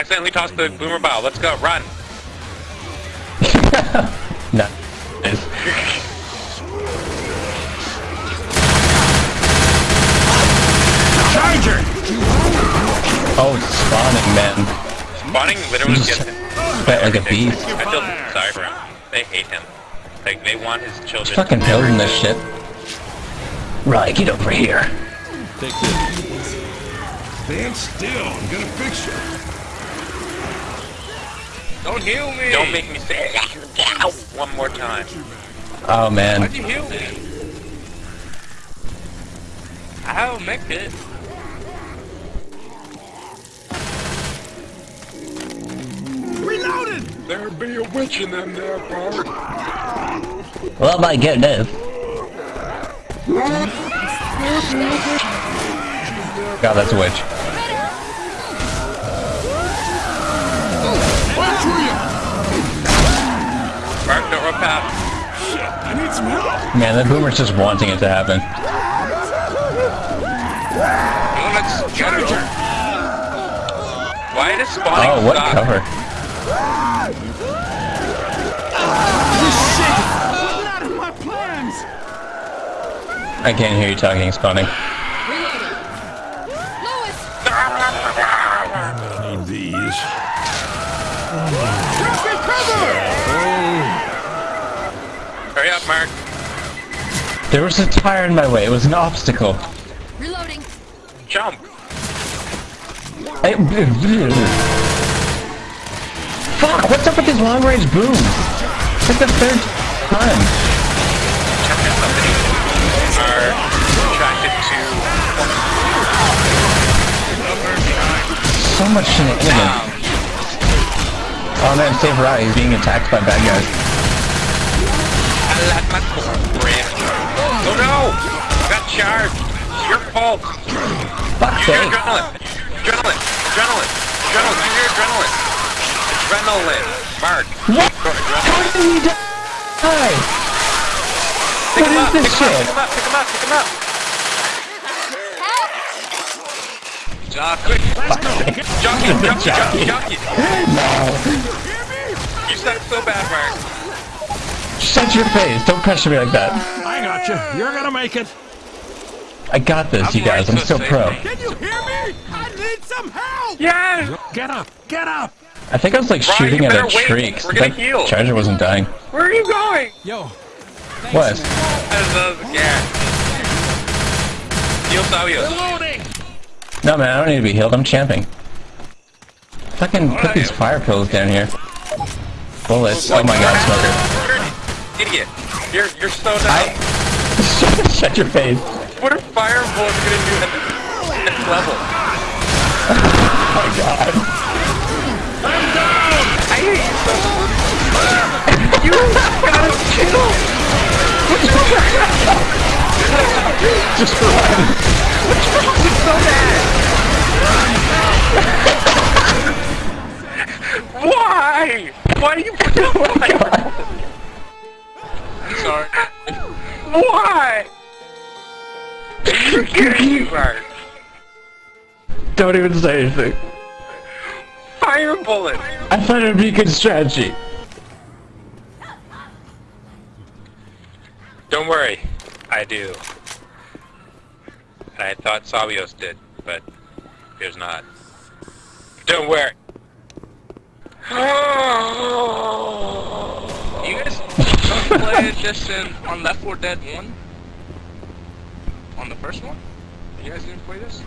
accidentally tossed the boomer bow. Let's go, run. no. Charger! Oh, it's spawning, man. Spawning literally He's gets him. Sweat like a beast. I feel sorry for him. They hate him. Like, they want his children. He's fucking building this shit. Right, get over here. Take this. Stand still. I'm gonna fix you. Don't heal me! Don't make me say one more time. Oh man. Why'd you heal me? I'll make it. Reloaded! There be a witch in them there, Bart. Well, my goodness. God, that's a witch. Mark, don't run past. I need some help. Man, that boomer's just wanting it to happen. Let's Charger! Why does spawning Oh, what stop? cover? Not in my plans! I can't hear you talking, spawning. I need these. Oh, Drop me cover! Hurry up, Mark. There was a tire in my way. It was an obstacle. Reloading. Jump. I- Fuck! What's up with these long-range booms? It's like the third time. Somebody are attracted to So much shenanigans. Oh man, save Rai. He's being attacked by bad guys. Like my cornbread. Oh no! Got charged. It's your fault. Fuck's sake. adrenaline. Adrenaline. Adrenaline. Adrenaline. Use your adrenaline. Adrenaline. Mark. What? How did he die? Pick What him is up. this Pick him shit? up. Pick him up. Pick him up. Jockey. Jockey. Jockey. Jockey. Jockey. Jockey. No. You suck so bad, Mark. Shut your face. Don't pressure me like that. I got you. You're gonna make it. I got this, I'm you guys. I'm right so pro. say Can you hear me? I need some help! Yes. Get up! Get up! I think I was like Ryan, shooting at a better wait. tree. 'cause We're gonna that heal. Charger wasn't dying. Where are you going? Yo, What? As a, yeah. Heal Savios. No man, I don't need to be healed. I'm champing. Fucking put these fire pills down here. Bullets. Oh my god, smoker. Idiot. You're you're so dumb. I. Shut your face. What are fire bullets gonna do at this, this level? Oh my god. I hate you so much. You gotta chill. Just run. It's so bad. Why? Why do you put oh the Why? You're kidding me, Mark. Don't even say anything. Fire bullet. I thought it would be a good strategy. Don't worry, I do. And I thought Savios did, but there's not. Don't worry. Oh. You guys don't this in, on Left 4 Dead 1? On the first one? You guys didn't play this?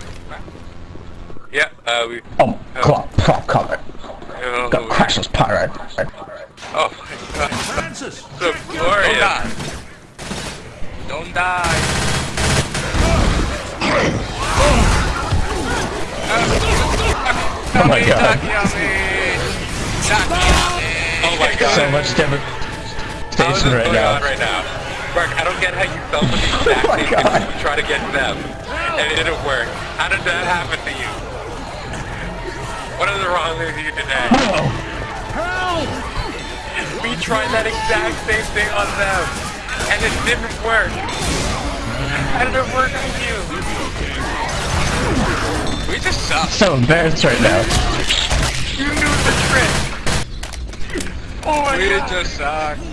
Yeah, uh, we. Oh, claw, prop cover. Oh, Got crashes pirate. oh my god, Francis! so Don't die. Don't die. Oh my god. Jockey on me. Jockey on me. Oh my god. So much How is right going on now. right now? Mark, I don't get how you felt with the exact Oh same thing you try to get them, and it didn't work. How did that happen to you? What is wrong with you today? Help! We tried that exact same thing on them, and it didn't work. How did it work with you? We just suck. So embarrassed right now. You knew the trick. Oh my god.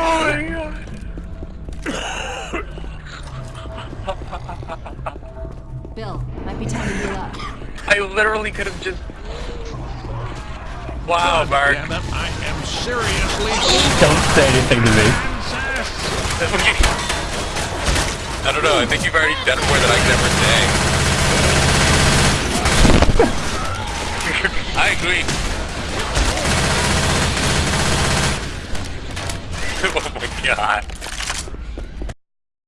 Bill, might be time to heal up. I literally could have just. Wow, Mark. Damn it, I am seriously Don't say anything to me. I don't know. I think you've already done more than I could ever say. I agree. oh my god.